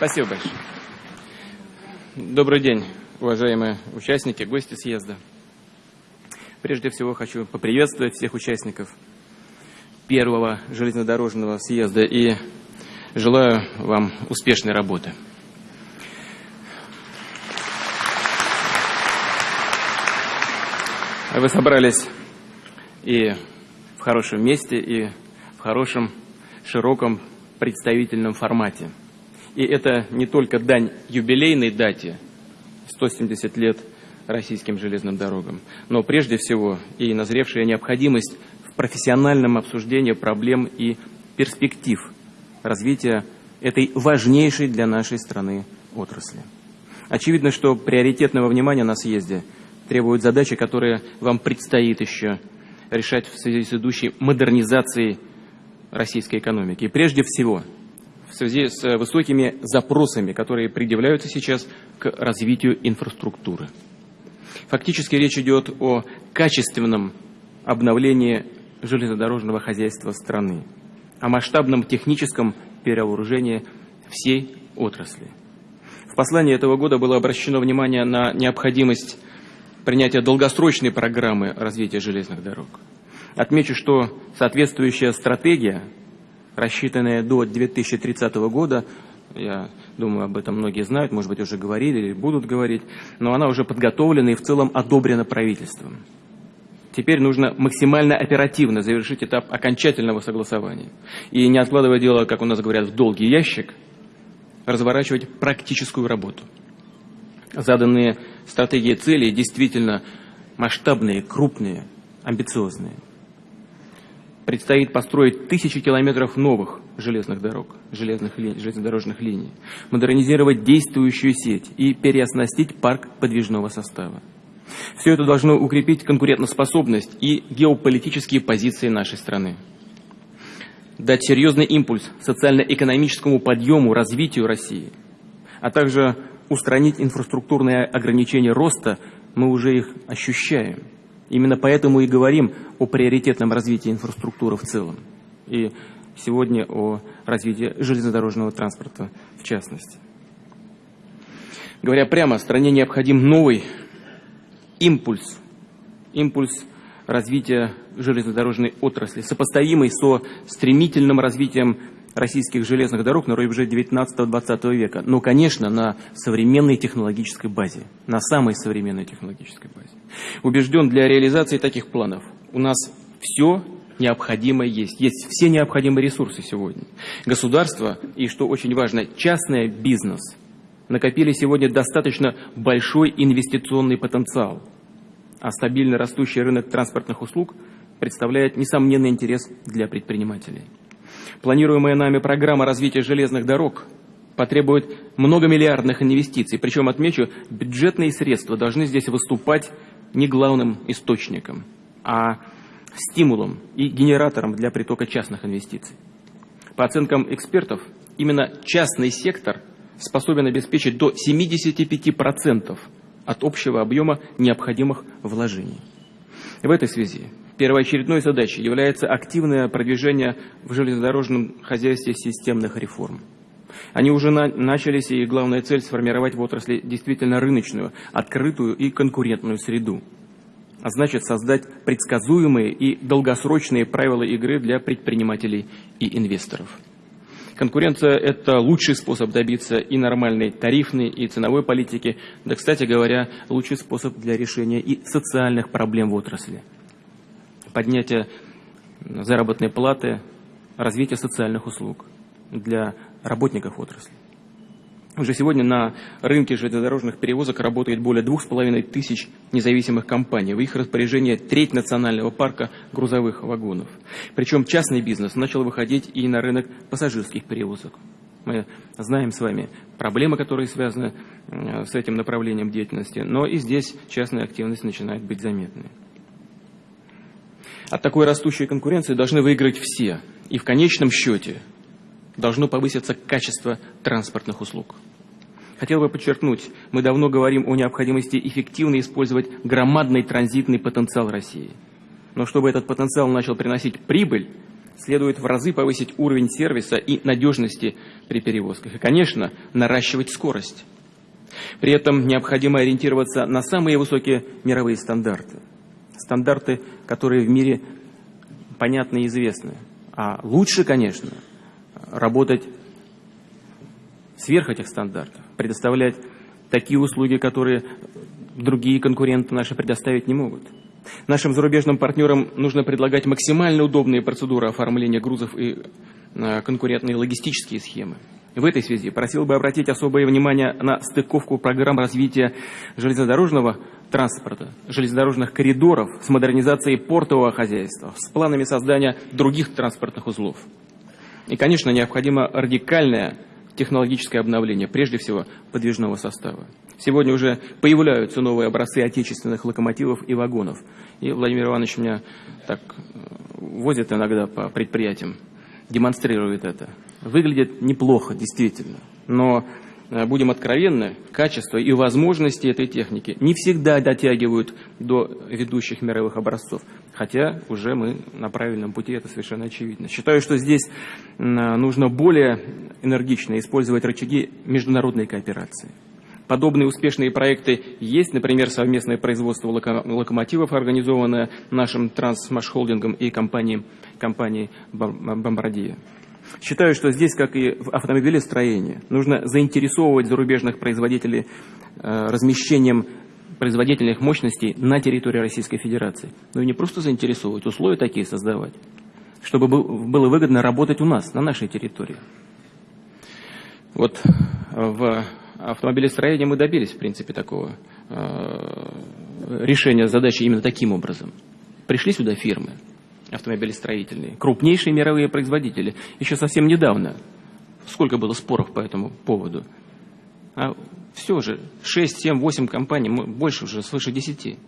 Спасибо большое. Добрый день, уважаемые участники, гости съезда. Прежде всего хочу поприветствовать всех участников первого железнодорожного съезда и желаю вам успешной работы. Вы собрались и в хорошем месте, и в хорошем, широком представительном формате. И это не только дань юбилейной дате, 170 лет российским железным дорогам, но прежде всего и назревшая необходимость в профессиональном обсуждении проблем и перспектив развития этой важнейшей для нашей страны отрасли. Очевидно, что приоритетного внимания на съезде требуют задачи, которые вам предстоит еще решать в связи с идущей модернизацией российской экономики. И прежде всего, связи с высокими запросами, которые предъявляются сейчас к развитию инфраструктуры. Фактически речь идет о качественном обновлении железнодорожного хозяйства страны, о масштабном техническом перевооружении всей отрасли. В послании этого года было обращено внимание на необходимость принятия долгосрочной программы развития железных дорог. Отмечу, что соответствующая стратегия, рассчитанная до 2030 года, я думаю, об этом многие знают, может быть, уже говорили или будут говорить, но она уже подготовлена и в целом одобрена правительством. Теперь нужно максимально оперативно завершить этап окончательного согласования. И не откладывая дело, как у нас говорят, в долгий ящик, разворачивать практическую работу. Заданные стратегии цели действительно масштабные, крупные, амбициозные – Предстоит построить тысячи километров новых железных дорог, железных линий, железнодорожных линий, модернизировать действующую сеть и переоснастить парк подвижного состава. Все это должно укрепить конкурентоспособность и геополитические позиции нашей страны. Дать серьезный импульс социально-экономическому подъему, развитию России, а также устранить инфраструктурные ограничения роста, мы уже их ощущаем – Именно поэтому и говорим о приоритетном развитии инфраструктуры в целом. И сегодня о развитии железнодорожного транспорта в частности. Говоря прямо, стране необходим новый импульс, импульс развития железнодорожной отрасли, сопоставимый со стремительным развитием российских железных дорог на рубеже 19-20 века. Но, конечно, на современной технологической базе, на самой современной технологической базе. Убежден, для реализации таких планов у нас все необходимое есть. Есть все необходимые ресурсы сегодня. Государство и, что очень важно, частный бизнес накопили сегодня достаточно большой инвестиционный потенциал. А стабильно растущий рынок транспортных услуг представляет несомненный интерес для предпринимателей. Планируемая нами программа развития железных дорог потребует многомиллиардных инвестиций. Причем, отмечу, бюджетные средства должны здесь выступать не главным источником, а стимулом и генератором для притока частных инвестиций. По оценкам экспертов, именно частный сектор способен обеспечить до 75% от общего объема необходимых вложений. В этой связи первоочередной задачей является активное продвижение в железнодорожном хозяйстве системных реформ. Они уже на, начались, и главная цель – сформировать в отрасли действительно рыночную, открытую и конкурентную среду. А значит, создать предсказуемые и долгосрочные правила игры для предпринимателей и инвесторов. Конкуренция – это лучший способ добиться и нормальной тарифной, и ценовой политики, да, кстати говоря, лучший способ для решения и социальных проблем в отрасли – поднятие заработной платы, развитие социальных услуг для работников отрасли. Уже сегодня на рынке железнодорожных перевозок работает более двух с половиной тысяч независимых компаний. В их распоряжении треть национального парка грузовых вагонов. Причем частный бизнес начал выходить и на рынок пассажирских перевозок. Мы знаем с вами проблемы, которые связаны э, с этим направлением деятельности, но и здесь частная активность начинает быть заметной. От такой растущей конкуренции должны выиграть все. И в конечном счете должно повыситься качество транспортных услуг. Хотел бы подчеркнуть, мы давно говорим о необходимости эффективно использовать громадный транзитный потенциал России. Но чтобы этот потенциал начал приносить прибыль, следует в разы повысить уровень сервиса и надежности при перевозках. И, конечно, наращивать скорость. При этом необходимо ориентироваться на самые высокие мировые стандарты. Стандарты, которые в мире понятны и известны. А лучше, конечно, работать сверх этих стандартов, предоставлять такие услуги, которые другие конкуренты наши предоставить не могут. Нашим зарубежным партнерам нужно предлагать максимально удобные процедуры оформления грузов и э, конкурентные логистические схемы. В этой связи просил бы обратить особое внимание на стыковку программ развития железнодорожного транспорта, железнодорожных коридоров с модернизацией портового хозяйства, с планами создания других транспортных узлов. И, конечно, необходимо радикальное технологическое обновление, прежде всего подвижного состава. Сегодня уже появляются новые образцы отечественных локомотивов и вагонов. И Владимир Иванович меня так э, возит иногда по предприятиям, демонстрирует это. Выглядит неплохо, действительно. Но э, будем откровенны, качество и возможности этой техники не всегда дотягивают до ведущих мировых образцов. Хотя уже мы на правильном пути, это совершенно очевидно. Считаю, что здесь нужно более энергично использовать рычаги международной кооперации. Подобные успешные проекты есть, например, совместное производство локомотивов, организованное нашим трансмашхолдингом и компанией, компанией «Бомбардия». Считаю, что здесь, как и в автомобилестроении, нужно заинтересовывать зарубежных производителей э, размещением производительных мощностей на территории Российской Федерации. Ну и не просто заинтересовывать, условия такие создавать, чтобы было выгодно работать у нас, на нашей территории. Вот в автомобилестроения мы добились, в принципе, такого э, решения задачи именно таким образом. Пришли сюда фирмы автомобилестроительные, крупнейшие мировые производители. Еще совсем недавно. Сколько было споров по этому поводу? А все же, 6, 7, 8 компаний, больше уже, свыше 10.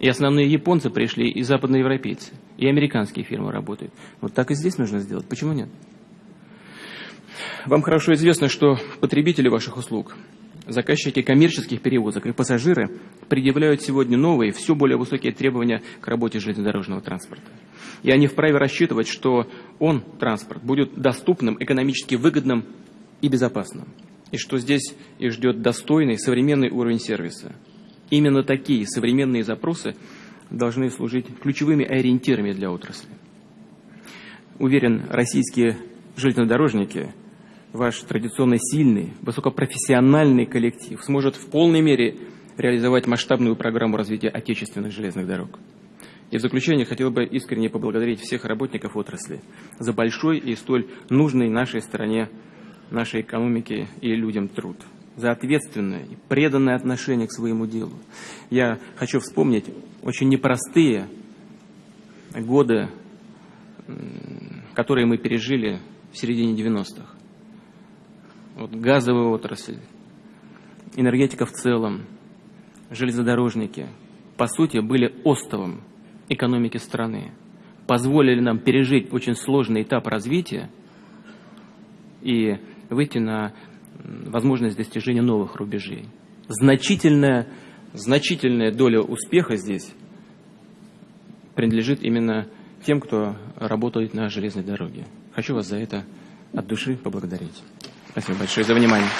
И основные японцы пришли, и западноевропейцы, и американские фирмы работают. Вот так и здесь нужно сделать. Почему нет? Вам хорошо известно, что потребители ваших услуг, заказчики коммерческих перевозок и пассажиры предъявляют сегодня новые, все более высокие требования к работе железнодорожного транспорта. И они вправе рассчитывать, что он, транспорт, будет доступным, экономически выгодным и безопасным. И что здесь их ждет достойный, современный уровень сервиса. Именно такие современные запросы должны служить ключевыми ориентирами для отрасли. Уверен, российские железнодорожники – ваш традиционно сильный, высокопрофессиональный коллектив сможет в полной мере реализовать масштабную программу развития отечественных железных дорог. И в заключение хотел бы искренне поблагодарить всех работников отрасли за большой и столь нужный нашей стране, нашей экономике и людям труд, за ответственное и преданное отношение к своему делу. Я хочу вспомнить очень непростые годы, которые мы пережили в середине 90-х вот газовая отрасль, энергетика в целом, железнодорожники, по сути, были остовом экономики страны, позволили нам пережить очень сложный этап развития и выйти на возможность достижения новых рубежей. Значительная, значительная доля успеха здесь принадлежит именно тем, кто работает на железной дороге. Хочу вас за это от души поблагодарить. Спасибо большое за внимание.